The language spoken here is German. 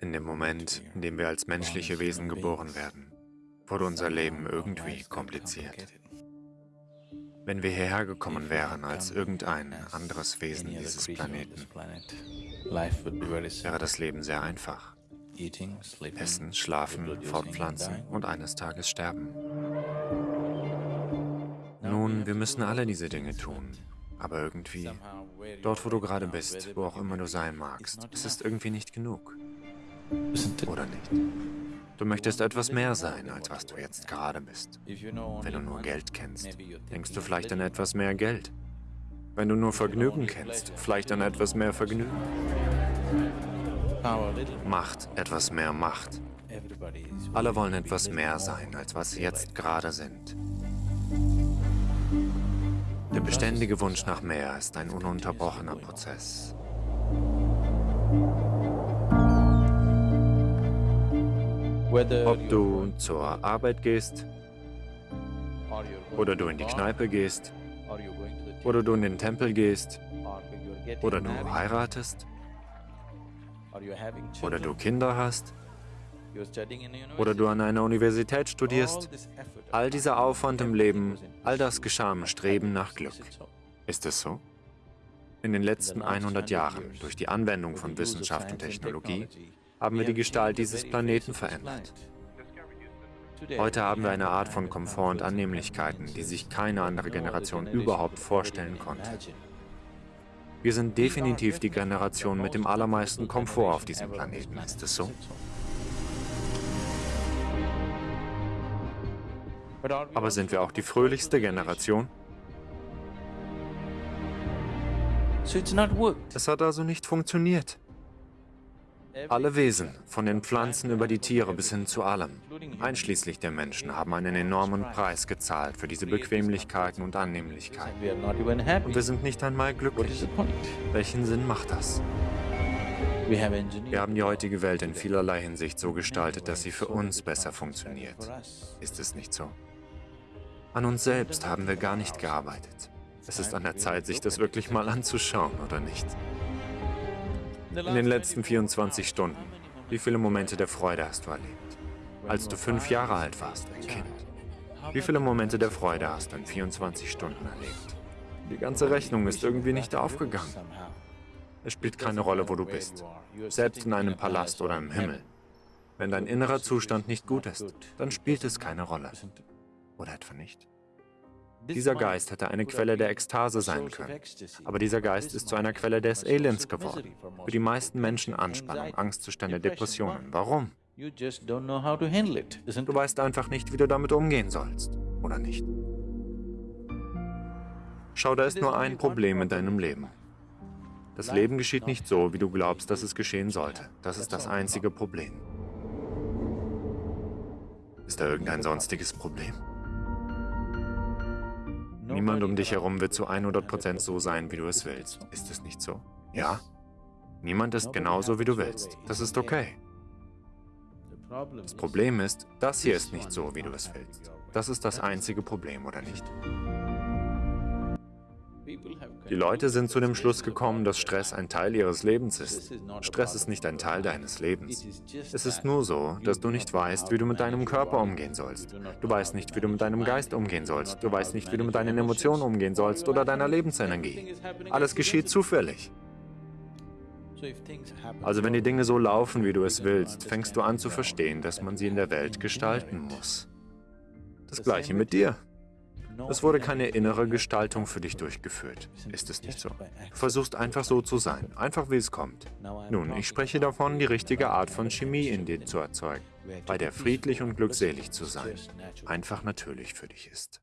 In dem Moment, in dem wir als menschliche Wesen geboren werden, wurde unser Leben irgendwie kompliziert. Wenn wir hierher gekommen wären als irgendein anderes Wesen dieses Planeten, wäre das Leben sehr einfach. Essen, schlafen, fortpflanzen und eines Tages sterben. Nun, wir müssen alle diese Dinge tun, aber irgendwie, dort wo du gerade bist, wo auch immer du sein magst, es ist irgendwie nicht genug. Oder nicht? Du möchtest etwas mehr sein, als was du jetzt gerade bist. Wenn du nur Geld kennst, denkst du vielleicht an etwas mehr Geld. Wenn du nur Vergnügen kennst, vielleicht an etwas mehr Vergnügen. Macht, etwas mehr Macht. Alle wollen etwas mehr sein, als was sie jetzt gerade sind. Der beständige Wunsch nach mehr ist ein ununterbrochener Prozess. Ob du zur Arbeit gehst, oder du in die Kneipe gehst, oder du in den Tempel gehst, oder du heiratest, oder du Kinder hast, oder du an einer Universität studierst, all dieser Aufwand im Leben, all das geschah im Streben nach Glück. Ist es so? In den letzten 100 Jahren, durch die Anwendung von Wissenschaft und Technologie, haben wir die Gestalt dieses Planeten verändert. Heute haben wir eine Art von Komfort und Annehmlichkeiten, die sich keine andere Generation überhaupt vorstellen konnte. Wir sind definitiv die Generation mit dem allermeisten Komfort auf diesem Planeten, ist es so? Aber sind wir auch die fröhlichste Generation? Es hat also nicht funktioniert. Alle Wesen, von den Pflanzen über die Tiere bis hin zu allem, einschließlich der Menschen, haben einen enormen Preis gezahlt für diese Bequemlichkeiten und Annehmlichkeiten. Und wir sind nicht einmal glücklich. Welchen Sinn macht das? Wir haben die heutige Welt in vielerlei Hinsicht so gestaltet, dass sie für uns besser funktioniert. Ist es nicht so? An uns selbst haben wir gar nicht gearbeitet. Es ist an der Zeit, sich das wirklich mal anzuschauen, oder nicht? In den letzten 24 Stunden, wie viele Momente der Freude hast du erlebt? Als du fünf Jahre alt warst, ein Kind. Wie viele Momente der Freude hast du in 24 Stunden erlebt? Die ganze Rechnung ist irgendwie nicht aufgegangen. Es spielt keine Rolle, wo du bist. Selbst in einem Palast oder im Himmel. Wenn dein innerer Zustand nicht gut ist, dann spielt es keine Rolle. Oder etwa nicht? Dieser Geist hätte eine Quelle der Ekstase sein können. Aber dieser Geist ist zu einer Quelle des Elends geworden. Für die meisten Menschen Anspannung, Angstzustände, Depressionen. Warum? Du weißt einfach nicht, wie du damit umgehen sollst, oder nicht? Schau, da ist nur ein Problem in deinem Leben. Das Leben geschieht nicht so, wie du glaubst, dass es geschehen sollte. Das ist das einzige Problem. Ist da irgendein sonstiges Problem? Niemand um dich herum wird zu 100% so sein, wie du es willst. Ist es nicht so? Ja? Niemand ist genauso, wie du willst. Das ist okay. Das Problem ist, das hier ist nicht so, wie du es willst. Das ist das einzige Problem, oder nicht? Die Leute sind zu dem Schluss gekommen, dass Stress ein Teil ihres Lebens ist. Stress ist nicht ein Teil deines Lebens. Es ist nur so, dass du nicht weißt, wie du mit deinem Körper umgehen sollst. Du weißt nicht, wie du mit deinem Geist umgehen sollst. Du weißt nicht, wie du mit deinen Emotionen umgehen sollst oder deiner Lebensenergie. Alles geschieht zufällig. Also wenn die Dinge so laufen, wie du es willst, fängst du an zu verstehen, dass man sie in der Welt gestalten muss. Das gleiche mit dir. Es wurde keine innere Gestaltung für dich durchgeführt. Ist es nicht so? Du versuchst einfach so zu sein, einfach wie es kommt. Nun, ich spreche davon, die richtige Art von Chemie in dir zu erzeugen, bei der friedlich und glückselig zu sein, einfach natürlich für dich ist.